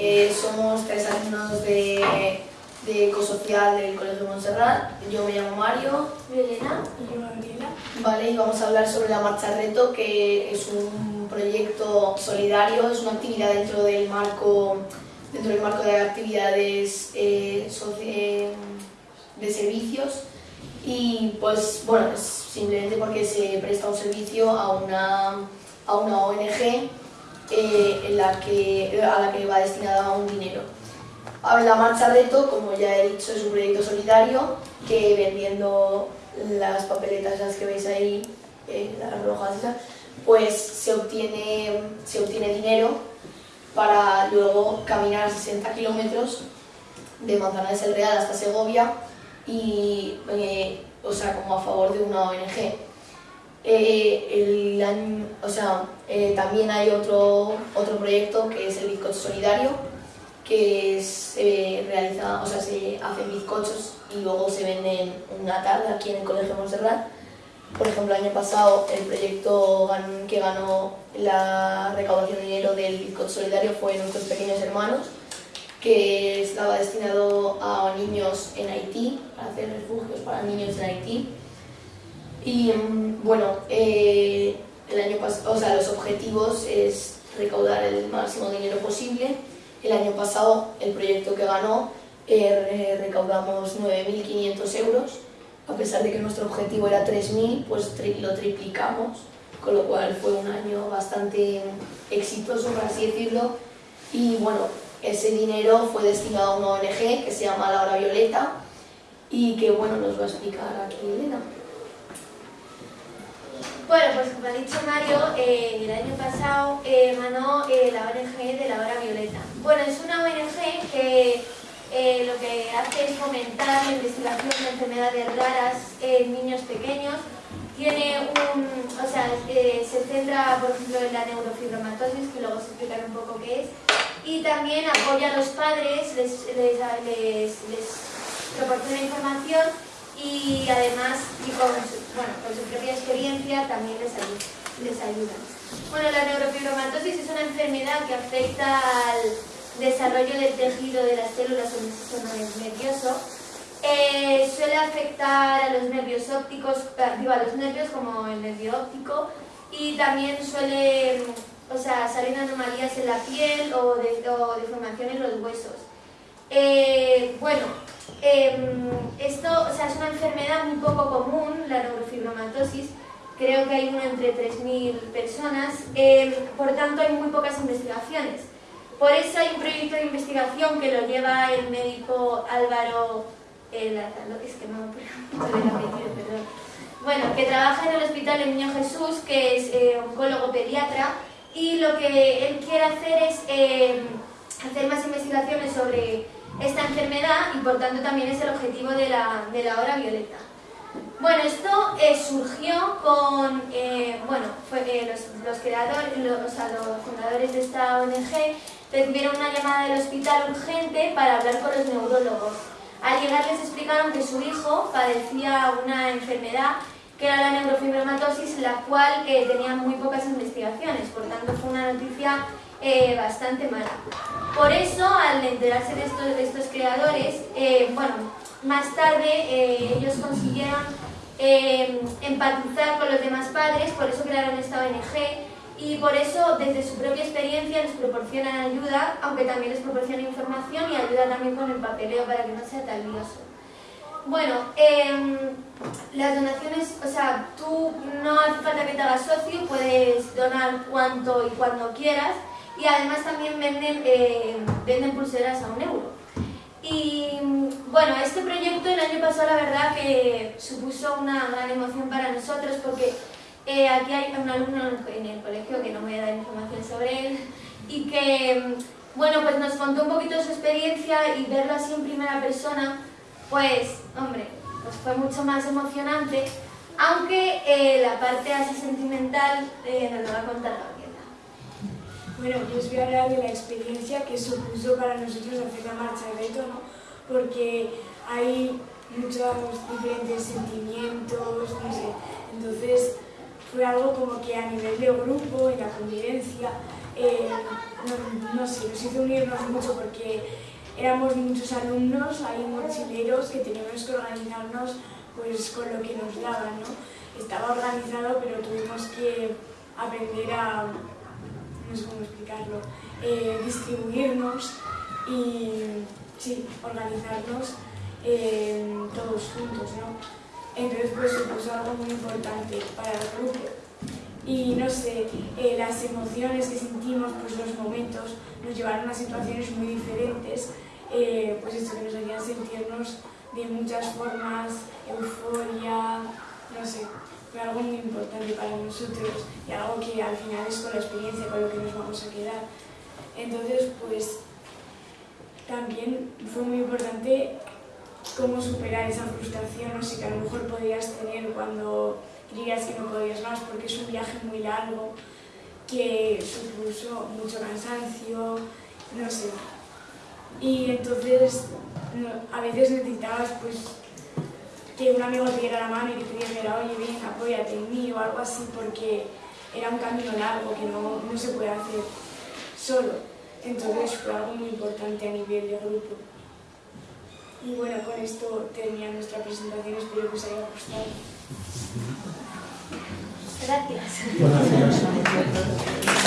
Eh, somos tres alumnos de, de Ecosocial del Colegio de Montserrat. Yo me llamo Mario. Yo Elena. Y yo Gabriela. Vale, y vamos a hablar sobre la Marcha Reto, que es un proyecto solidario, es una actividad dentro del marco, dentro del marco de actividades eh, eh, de servicios y pues bueno, simplemente porque se presta un servicio a una, a una ONG eh, en la que, a la que va destinada un dinero. La Marcha Reto, como ya he dicho, es un proyecto solidario que vendiendo las papeletas esas que veis ahí, eh, las rojas pues se obtiene, se obtiene dinero para luego caminar 60 kilómetros de Manzanares el Real hasta Segovia y, eh, o sea, como a favor de una ONG. Eh, el año- o sea, eh, también hay otro, otro proyecto que es el bizcocho solidario, que se realiza, o sea, se hacen bizcochos y luego se venden una tarde aquí en el Colegio Montserrat. Por ejemplo, el año pasado el proyecto que ganó la recaudación de dinero del bizcocho solidario fue Nuestros Pequeños Hermanos, que estaba destinado a niños en Haití, para hacer refugios para niños en Haití. Y mm, bueno, eh, el año o sea, los objetivos es recaudar el máximo dinero posible. El año pasado el proyecto que ganó eh, re- recaudamos 9.500 euros, a pesar de que nuestro objetivo era 3.000, pues lo triplicamos, con lo cual fue un año bastante exitoso, por así decirlo. Y bueno, ese dinero fue destinado a una ONG que se llama La Hora Violeta y que bueno, nos va a explicar aquí Elena. Bueno, pues como ha dicho Mario, eh, el año pasado eh, ganó eh, la ONG de la Hora Violeta. Bueno, es una ONG que eh, lo que hace es fomentar la investigación de enfermedades raras en niños pequeños. Tiene o sea, eh, se centra, por ejemplo, en la neurofibromatosis, que luego se explicará un poco qué es, y también apoya a los padres, les, les, les, les proporciona información y además y con, también les ayuda, les ayuda. Bueno, la neurofibromatosis es una enfermedad que afecta al desarrollo del tejido de las células o del sistema nervioso. Eh, suele afectar a los nervios ópticos, digo, a los nervios como el nervio óptico y también suele o sea, salir anomalías en la piel o, de, o deformación en los huesos. Eh, bueno, eh, esto o sea, es una enfermedad muy poco común, la neurofibromatosis. Creo que hay uno entre 3.000 personas. Eh, por tanto, hay muy pocas investigaciones. Por eso hay un proyecto de investigación que lo lleva el médico Álvaro eh, es que no me apellido, perdón. Bueno, que trabaja en el Hospital del Niño Jesús, que es eh, oncólogo pediatra, y lo que él quiere hacer es eh, hacer más investigaciones sobre esta enfermedad y por tanto también es el objetivo de la, de la hora violeta. Bueno, esto eh, surgió con, eh, bueno, fue, eh, los, los, creadores, los, o sea, los fundadores de esta ONG recibieron una llamada del hospital urgente para hablar con los neurólogos. Al llegar les explicaron que su hijo padecía una enfermedad que era la neurofibromatosis, la cual eh, tenía muy pocas investigaciones, por tanto fue una noticia eh, bastante mala. Por eso, al enterarse de estos, de estos creadores, eh, bueno, más tarde ellos consiguieron eh, empatizar con los demás padres, por eso crearon esta ONG y por eso desde su propia experiencia les proporcionan ayuda, aunque también les proporciona información y ayuda también con el papeleo para que no sea tan lioso. Bueno, eh, las donaciones, o sea, tú no hace falta que te hagas socio, puedes donar cuanto y cuando quieras y además también venden, eh, venden pulseras a un euro. Y bueno, este proyecto el año pasado la verdad que supuso una gran emoción para nosotros porque eh, aquí hay un alumno en el colegio que no voy a dar información sobre él y que, bueno, pues nos contó un poquito su experiencia y verlo así en primera persona, pues, hombre, pues fue mucho más emocionante, aunque eh, la parte así sentimental eh, nos lo va a contar Gabriela. Bueno, yo os voy a hablar de la experiencia que supuso para nosotros hacer la marcha de reto, ¿no? Porque hay muchos diferentes sentimientos, no sé. Entonces, fue algo como que a nivel de grupo, en la convivencia, eh, no, no, sé, nos hizo unirnos mucho porque éramos muchos alumnos, hay mochileros que teníamos que organizarnos pues con lo que nos daban, ¿no? Estaba organizado pero tuvimos que aprender a, no sé cómo explicarlo, eh, distribuirnos y sí, organizarnos eh, todos juntos, ¿no? Entonces pues supuso algo muy importante para el grupo. Y no sé, eh, las emociones que sentimos, pues los momentos, nos llevaron a situaciones muy diferentes, eh, pues esto que nos hacían sentirnos de muchas formas, euforia, no sé, fue algo muy importante para nosotros y algo que al final es con la experiencia con lo que nos vamos a quedar. Entonces, pues también fue muy importante cómo superar esa frustración no sé, que a lo mejor podías tener cuando creías que no podías más, porque es un viaje muy largo que supuso mucho cansancio, no sé. Y entonces a veces necesitabas pues que un amigo te diera la mano y te dijera, oye, ven, apóyate en mí o algo así, porque era un camino largo que no, no se puede hacer solo. Entonces fue algo muy importante a nivel de grupo. Y bueno, con esto termina nuestra presentación, espero que os haya gustado. Gracias. Gracias.